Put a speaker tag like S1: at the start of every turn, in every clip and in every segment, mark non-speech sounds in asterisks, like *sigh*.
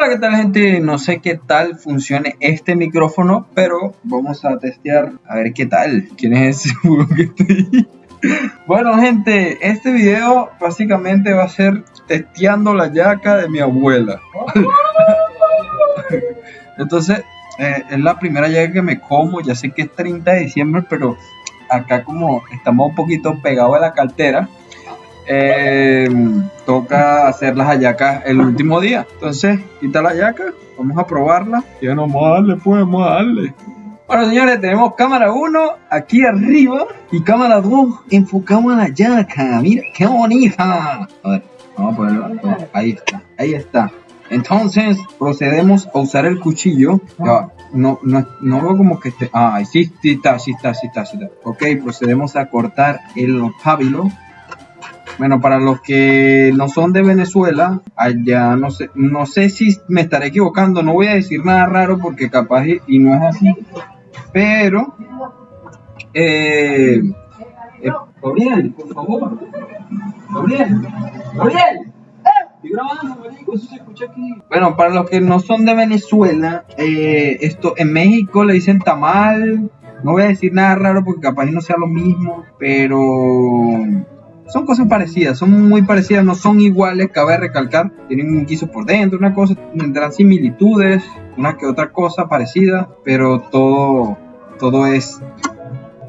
S1: Hola, ¿qué tal gente? No sé qué tal funcione este micrófono, pero vamos a testear a ver qué tal. ¿Quién es ese *laughs* que ahí? Bueno, gente, este video básicamente va a ser testeando la yaca de mi abuela. *laughs* Entonces, eh, es la primera yaca que me como. Ya sé que es 30 de diciembre, pero acá como estamos un poquito pegados a la cartera, eh, toca hacer las hallacas el último día. Entonces, quita la hallaca, vamos a probarla. Ya no vamos a darle, pues, vamos a darle. Bueno, señores, tenemos cámara 1 aquí arriba y cámara 2 enfocamos a la yaca. Mira, qué bonita. A ver, vamos a ponerla. Ahí está, ahí está. Entonces, procedemos a usar el cuchillo. Ya, no, no, no veo como que esté. Ah, sí, sí está, sí está, sí está, sí está. Ok, procedemos a cortar el pábilo. Bueno, para los que no son de Venezuela, allá no sé, no sé si me estaré equivocando, no voy a decir nada raro porque capaz y, no es así, pero eh, eh, Gabriel, por favor, Gabriel, Gabriel. Bueno, para los que no son de Venezuela, eh, esto en México le dicen tamal. No voy a decir nada raro porque capaz no sea lo mismo, pero son cosas parecidas, son muy parecidas, no son iguales, cabe recalcar, tienen un guiso por dentro, una cosa, tendrán similitudes, una que otra cosa parecida, pero todo, todo es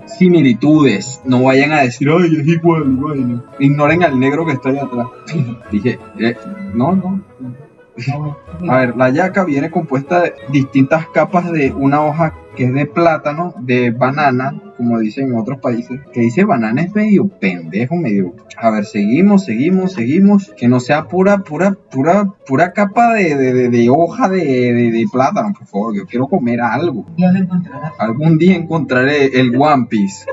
S1: similitudes, no vayan a decir, ay, es igual, ignoren al negro que está ahí atrás. *laughs* Dije, eh, no, no. A ver, la yaca viene compuesta de distintas capas de una hoja que es de plátano, de banana, como dicen en otros países, que dice banana es medio pendejo, medio... A ver, seguimos, seguimos, seguimos, que no sea pura, pura, pura, pura capa de, de, de, de hoja de, de, plátano, por favor, yo quiero comer algo. Algún día encontraré el One Piece.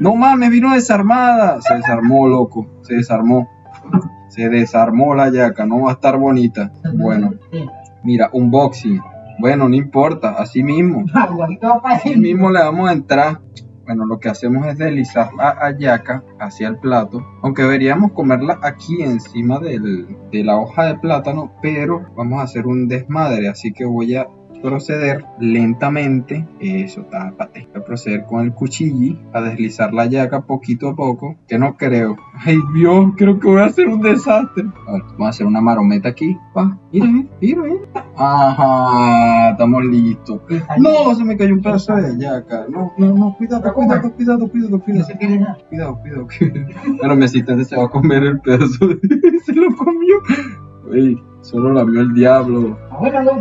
S1: No mames, vino desarmada. Se desarmó, loco, se desarmó. Se desarmó la yaca, no va a estar bonita. Bueno, mira, unboxing. Bueno, no importa, así mismo. *laughs* Así mismo le vamos a entrar. Bueno, lo que hacemos es deslizar la hallaca hacia el plato. Aunque deberíamos comerla aquí encima del, de la hoja de plátano, pero vamos a hacer un desmadre. Así que voy a proceder lentamente, eso, tápate, proceder con el cuchillo a deslizar la yaca poquito a poco, que no creo. Ay Dios, creo que voy a hacer un desastre. A ver, vamos a hacer una marometa aquí. Pa, mira, mira, mira. Ajá, estamos listos. No, se me cayó un pedazo de yaca. No, no, no, cuidado, cuidado, cuidado, cuidado, cuidado. Cuidado, *laughs* cuidado. Pero mi asistente se va a comer el pedazo. De... *laughs* se lo comió. Uy, solo la vio el diablo.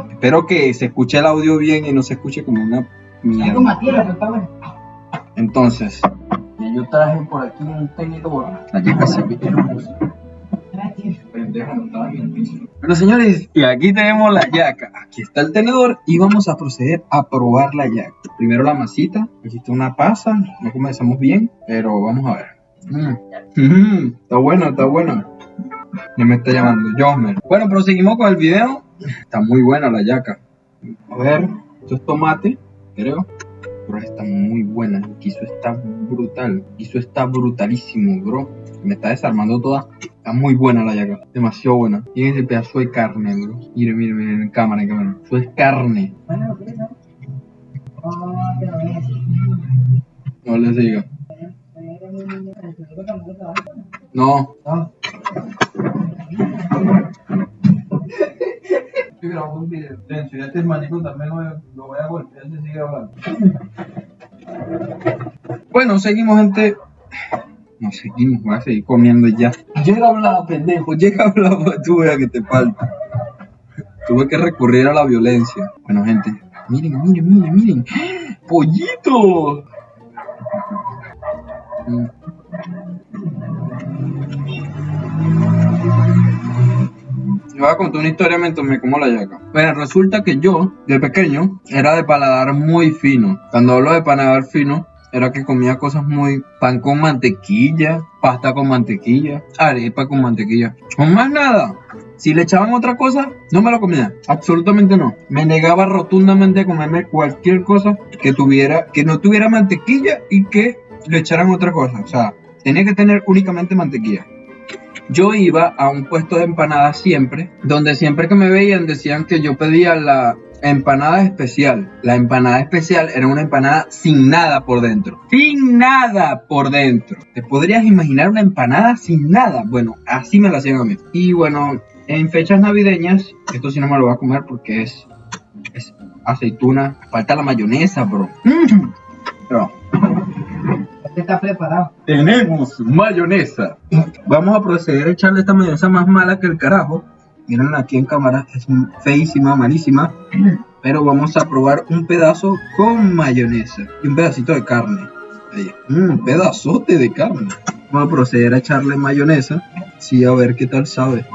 S1: Espero que se escuche el audio bien y no se escuche como una entonces, yo traje por aquí un tenedor. La yaca se ve hermosa. Bueno, señores, y aquí tenemos la yaca. Aquí está el tenedor y vamos a proceder a probar la yaca. Primero la masita. Aquí está una pasa. No comenzamos bien, pero vamos a ver. Mm. Mm, está bueno, está bueno. Ya me está llamando Josmer. Bueno, proseguimos con el video. Está muy buena la yaca. A ver, esto es tomate, creo. Pero está muy buena. El guiso está brutal. El está brutalísimo, bro. Me está desarmando toda. Está muy buena la yaca. Demasiado buena. Miren ese pedazo de carne, bro. Miren, miren, miren, en cámara, en cámara. Eso es carne. No les diga. No. Estoy grabando un video. Tenso, y este manico también lo, lo voy a golpear si sigue hablando. *laughs* Bueno, seguimos, gente. No seguimos, voy a seguir comiendo ya. Llega a hablar, pendejo, llega a hablar, tú veas que te falta. Tuve que recurrir a la violencia. Bueno, gente, miren, miren, miren, miren. ¡Pollito! Mm. Voy a contar una historia mientras me como la yaca. Bueno, resulta que yo, de pequeño, era de paladar muy fino. Cuando hablo de paladar fino, era que comía cosas muy... Pan con mantequilla, pasta con mantequilla, arepa con mantequilla. Con más nada. Si le echaban otra cosa, no me lo comía. Absolutamente no. Me negaba rotundamente a comerme cualquier cosa que tuviera, que no tuviera mantequilla y que le echaran otra cosa. O sea, tenía que tener únicamente mantequilla. Yo iba a un puesto de empanadas siempre, donde siempre que me veían decían que yo pedía la empanada especial. La empanada especial era una empanada sin nada por dentro. Sin nada por dentro. ¿Te podrías imaginar una empanada sin nada? Bueno, así me la hacían a mí. Y bueno, en fechas navideñas, esto sí no me lo voy a comer porque es, es aceituna. Falta la mayonesa, bro. Pero,
S2: Este está preparado.
S1: tenemos mayonesa. Vamos a proceder a echarle esta mayonesa más mala que el carajo. Miren aquí en cámara, es feísima, malísima. Pero vamos a probar un pedazo con mayonesa y un pedacito de carne. Mm, Un pedazote de carne. Vamos a proceder a echarle mayonesa. Sí, a ver qué tal sabe.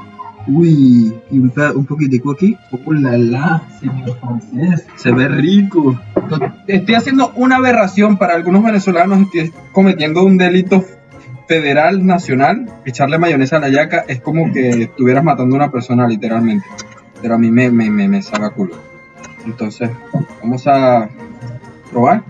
S1: Uy, y un, un poquitico aquí. ¡Oh, la, la, señor francés! Se ve rico. Estoy haciendo una aberración para algunos venezolanos. Estoy cometiendo un delito federal nacional. Echarle mayonesa a la yaca es como que estuvieras matando a una persona, literalmente. Pero a mí me, me, me, me saca culo. Entonces, vamos a probar.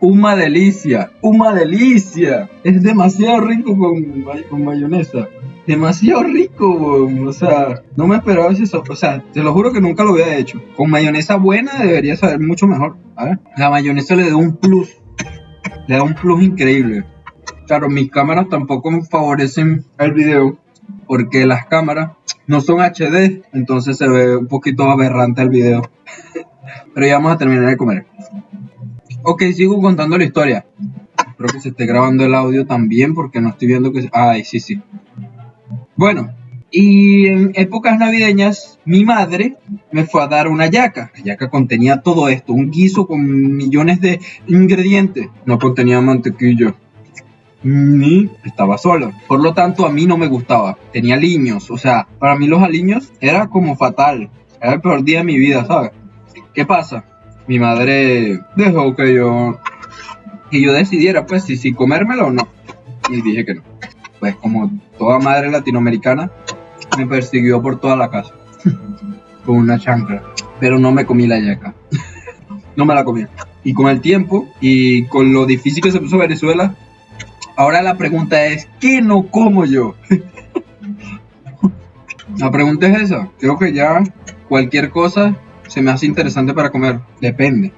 S1: Una delicia, una delicia. Es demasiado rico con, con mayonesa. Demasiado rico, o sea, no me esperaba eso. O sea, te lo juro que nunca lo había hecho. Con mayonesa buena debería saber mucho mejor. A ver, la mayonesa le da un plus. Le da un plus increíble. Claro, mis cámaras tampoco me favorecen el video porque las cámaras no son HD, entonces se ve un poquito aberrante el video. *laughs* Pero ya vamos a terminar de comer. Ok, sigo contando la historia. Espero que se esté grabando el audio también porque no estoy viendo que... Ay, sí, sí. Bueno, y en épocas navideñas mi madre me fue a dar una yaca. La yaca contenía todo esto, un guiso con millones de ingredientes. No contenía mantequilla. Ni estaba sola. Por lo tanto, a mí no me gustaba. Tenía aliños. O sea, para mí los aliños era como fatal. Era el peor día de mi vida, ¿sabes? ¿Qué pasa? Mi madre dejó que yo que yo decidiera pues si, si comérmelo o no. Y dije que no. Pues como toda madre latinoamericana me persiguió por toda la casa *laughs* con una chancla. Pero no me comí la yaca. *laughs* no me la comí. Y con el tiempo y con lo difícil que se puso Venezuela, ahora la pregunta es, ¿qué no como yo? *laughs* la pregunta es esa. Creo que ya cualquier cosa se me hace interesante para comer. Depende.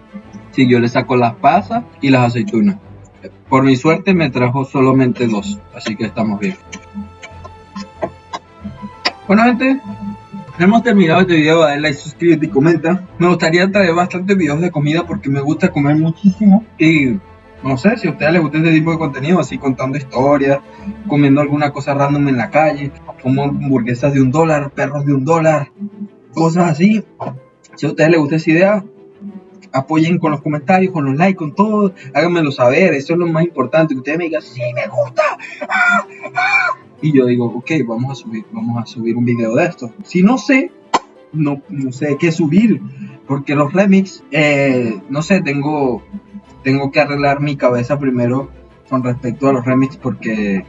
S1: Si yo le saco las pasas y las aceitunas. Por mi suerte me trajo solamente dos, así que estamos bien. Bueno gente, hemos terminado este video, dale like, suscríbete y comenta. Me gustaría traer bastantes videos de comida porque me gusta comer muchísimo. Y no sé si a ustedes les gusta este tipo de contenido, así contando historias, comiendo alguna cosa random en la calle, como hamburguesas de un dólar, perros de un dólar, cosas así. Si a ustedes les gusta esa idea, apoyen con los comentarios, con los likes, con todo, háganmelo saber, eso es lo más importante, que ustedes me digan, sí, me gusta, ¡Ah! ¡Ah! Y yo digo, ok, vamos a subir, vamos a subir un video de esto. Si no sé, no, no sé qué subir, porque los remix, eh, no sé, tengo, tengo que arreglar mi cabeza primero con respecto a los remix, porque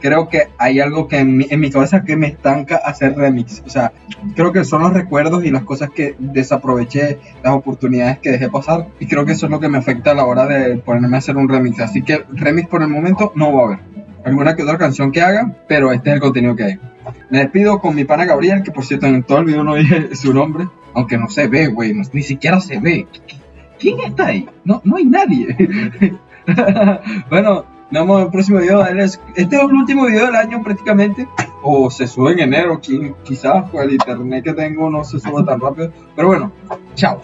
S1: creo que hay algo que en mi, en mi cabeza que me estanca hacer remix, o sea, creo que son los recuerdos y las cosas que desaproveché, las oportunidades que dejé pasar. Y creo que eso es lo que me afecta a la hora de ponerme a hacer un remix. Así que remix por el momento no va a haber. Alguna que otra canción que haga, pero este es el contenido que hay. Me despido con mi pana Gabriel, que por cierto en todo el video no dije *laughs* su nombre, aunque no se ve, güey, ni siquiera se ve. ¿Quién está ahí? No, no hay nadie. *laughs* bueno, nos vemos en el próximo video. Este es el último video del año prácticamente o se sube en enero, qui- quizás con el internet que tengo no se sube tan rápido. Pero bueno, chao.